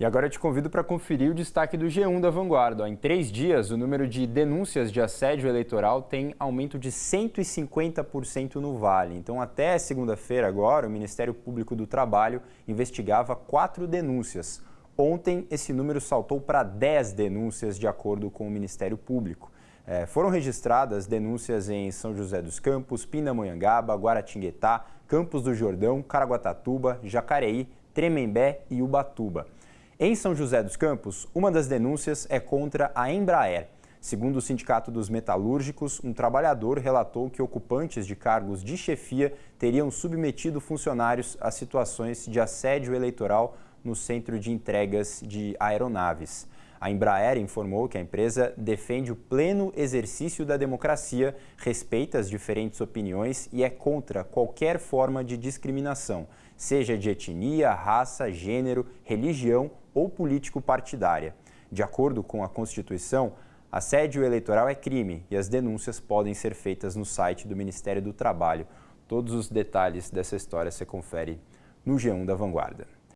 E agora eu te convido para conferir o destaque do G1 da Vanguarda. Em três dias, o número de denúncias de assédio eleitoral tem aumento de 150% no Vale. Então, até segunda-feira agora, o Ministério Público do Trabalho investigava quatro denúncias. Ontem, esse número saltou para 10 denúncias, de acordo com o Ministério Público. É, foram registradas denúncias em São José dos Campos, Pindamonhangaba, Guaratinguetá, Campos do Jordão, Caraguatatuba, Jacareí, Tremembé e Ubatuba. Em São José dos Campos, uma das denúncias é contra a Embraer. Segundo o Sindicato dos Metalúrgicos, um trabalhador relatou que ocupantes de cargos de chefia teriam submetido funcionários a situações de assédio eleitoral no centro de entregas de aeronaves. A Embraer informou que a empresa defende o pleno exercício da democracia, respeita as diferentes opiniões e é contra qualquer forma de discriminação, seja de etnia, raça, gênero, religião ou político-partidária. De acordo com a Constituição, assédio eleitoral é crime e as denúncias podem ser feitas no site do Ministério do Trabalho. Todos os detalhes dessa história você confere no G1 da Vanguarda.